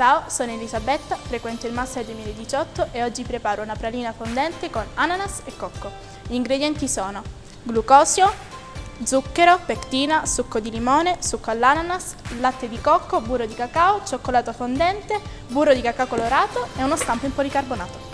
Ciao, sono Elisabetta, frequento il Master 2018 e oggi preparo una pralina fondente con ananas e cocco. Gli ingredienti sono glucosio, zucchero, pectina, succo di limone, succo all'ananas, latte di cocco, burro di cacao, cioccolato fondente, burro di cacao colorato e uno stampo in policarbonato.